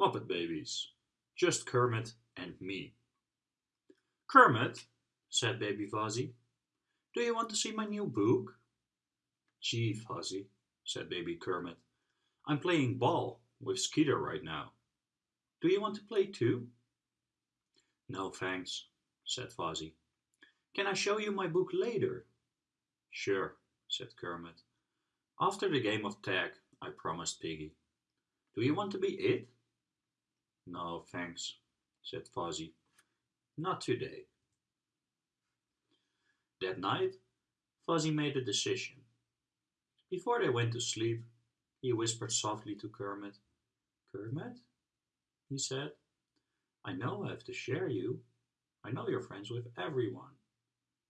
Muppet Babies. Just Kermit and me. Kermit, said Baby Fozzie, do you want to see my new book? Gee, Fozzie, said Baby Kermit, I'm playing ball with Skeeter right now. Do you want to play too? No thanks, said Fozzie. Can I show you my book later? Sure, said Kermit. After the game of tag, I promised Piggy. Do you want to be it? No, thanks, said Fozzie. Not today. That night, Fozzie made a decision. Before they went to sleep, he whispered softly to Kermit. Kermit, he said, I know I have to share you. I know you're friends with everyone.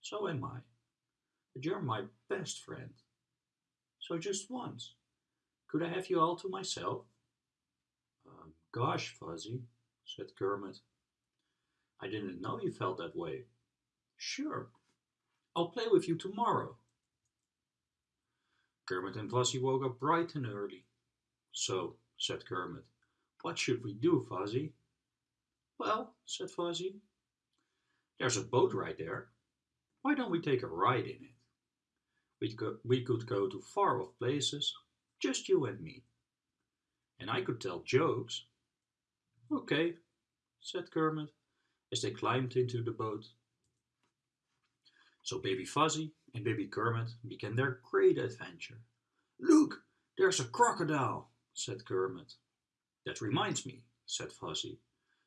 So am I. But you're my best friend. So just once, could I have you all to myself? Gosh, Fozzie, said Kermit. I didn't know you felt that way. Sure, I'll play with you tomorrow. Kermit and Fozzie woke up bright and early. So, said Kermit, what should we do, Fozzie? Well, said Fozzie, there's a boat right there. Why don't we take a ride in it? We could, we could go to far off places, just you and me. And I could tell jokes. Okay, said Kermit, as they climbed into the boat. So Baby Fozzie and Baby Kermit began their great adventure. Look, there's a crocodile, said Kermit. That reminds me, said Fozzie.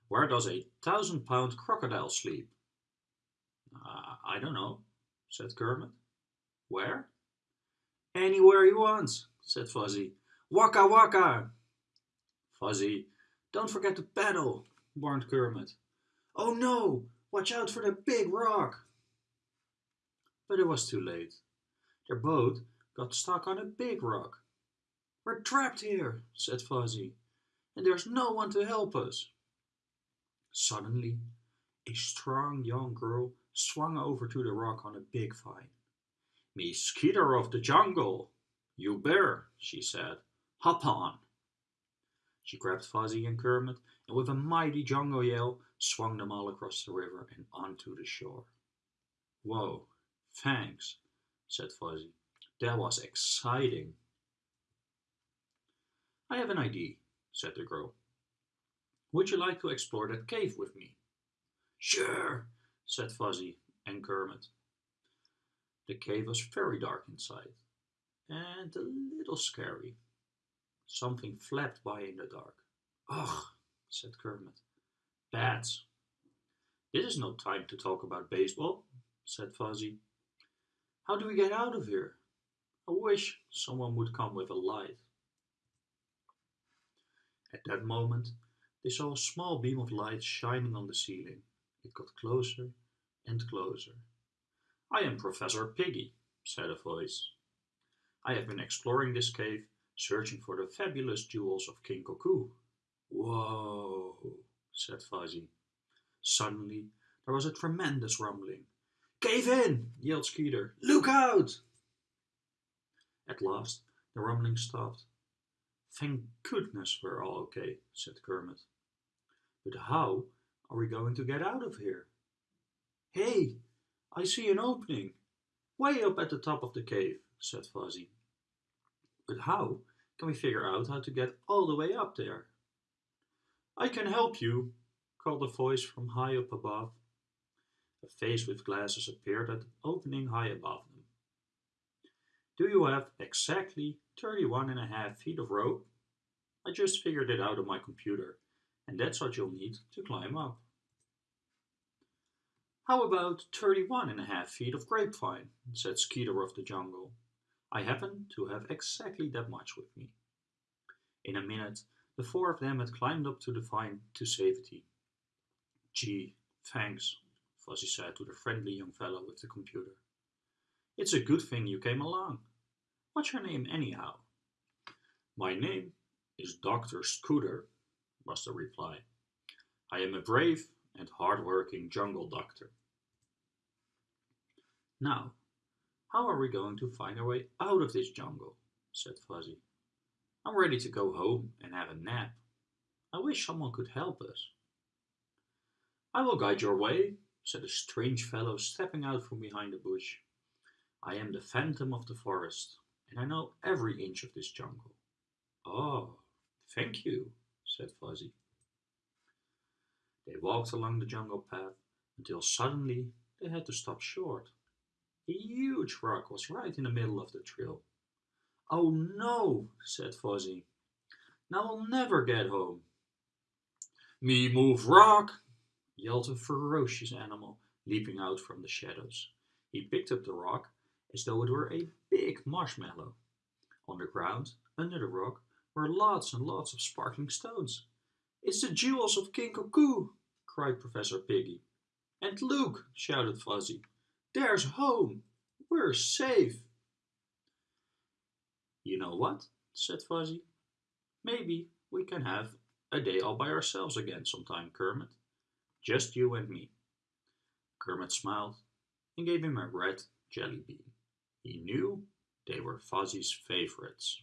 Where does a thousand pound crocodile sleep? Uh, I don't know, said Kermit. Where? Anywhere he wants, said Fozzie. Waka waka! Fozzie, don't forget to paddle, warned Kermit. Oh no, watch out for the big rock! But it was too late. Their boat got stuck on a big rock. We're trapped here, said Fozzie, and there's no one to help us. Suddenly, a strong young girl swung over to the rock on a big vine. Me Skeeter of the jungle, you bear, she said. Hop on. She grabbed Fozzie and Kermit and with a mighty jungle yell swung them all across the river and onto the shore. Whoa, thanks, said Fozzie. That was exciting. I have an idea, said the girl. Would you like to explore that cave with me? Sure, said Fuzzy and Kermit. The cave was very dark inside and a little scary. Something flapped by in the dark. Ugh, said Kermit. Bats. This is no time to talk about baseball, said Fozzie. How do we get out of here? I wish someone would come with a light. At that moment, they saw a small beam of light shining on the ceiling. It got closer and closer. I am Professor Piggy, said a voice. I have been exploring this cave, searching for the fabulous jewels of King Koku. Whoa, said Fozzie. Suddenly, there was a tremendous rumbling. Cave in, yelled Skeeter. Look out! At last, the rumbling stopped. Thank goodness we're all okay, said Kermit. But how are we going to get out of here? Hey, I see an opening. Way up at the top of the cave, said Fozzie. But how can we figure out how to get all the way up there? I can help you, called a voice from high up above. A face with glasses appeared at the opening high above them. Do you have exactly 31 and a half feet of rope? I just figured it out on my computer, and that's what you'll need to climb up. How about 31 and a half feet of grapevine, said Skeeter of the jungle. I happen to have exactly that much with me. In a minute, the four of them had climbed up to the vine to safety. Gee, thanks, Fozzie said to the friendly young fellow with the computer. It's a good thing you came along. What's your name anyhow? My name is Dr. Scooter, was the reply. I am a brave and hard-working jungle doctor. Now, how are we going to find our way out of this jungle? said Fozzie. I'm ready to go home and have a nap. I wish someone could help us. I will guide your way, said a strange fellow stepping out from behind a bush. I am the phantom of the forest, and I know every inch of this jungle. Oh, thank you, said Fozzie. They walked along the jungle path until suddenly they had to stop short. A huge rock was right in the middle of the trail. Oh no, said Fozzie. Now I'll never get home. Me move rock, yelled a ferocious animal, leaping out from the shadows. He picked up the rock as though it were a big marshmallow. On the ground, under the rock, were lots and lots of sparkling stones. It's the jewels of King Cuckoo, cried Professor Piggy. And look, shouted Fozzie, there's home. We're safe. You know what? said Fozzie. Maybe we can have a day all by ourselves again sometime, Kermit. Just you and me. Kermit smiled and gave him a red jelly bean. He knew they were Fozzie's favorites.